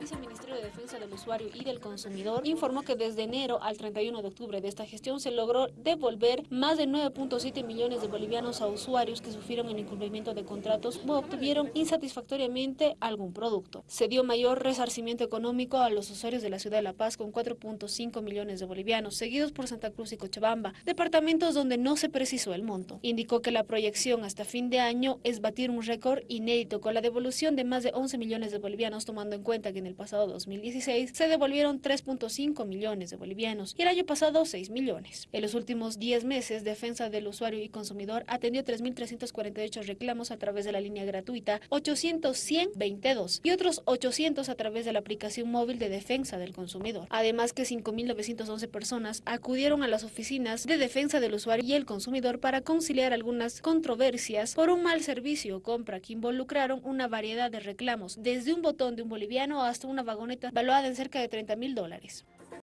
Viceministerio de Defensa del Usuario y del Consumidor informó que desde enero al 31 de octubre de esta gestión se logró devolver más de 9.7 millones de bolivianos a usuarios que sufrieron el incumplimiento de contratos o obtuvieron insatisfactoriamente algún producto. Se dio mayor resarcimiento económico a los usuarios de la ciudad de La Paz con 4.5 millones de bolivianos, seguidos por Santa Cruz y Cochabamba, departamentos donde no se precisó el monto. Indicó que la proyección hasta fin de año es batir un récord inédito con la devolución de más de 11 millones de bolivianos, tomando en cuenta que en pasado 2016 se devolvieron 3.5 millones de bolivianos y el año pasado 6 millones. En los últimos 10 meses, Defensa del Usuario y Consumidor atendió 3.348 reclamos a través de la línea gratuita 800 22 y otros 800 a través de la aplicación móvil de Defensa del Consumidor. Además que 5.911 personas acudieron a las oficinas de Defensa del Usuario y el Consumidor para conciliar algunas controversias por un mal servicio o compra que involucraron una variedad de reclamos, desde un botón de un boliviano hasta una vagoneta valuada en cerca de 30 mil dólares.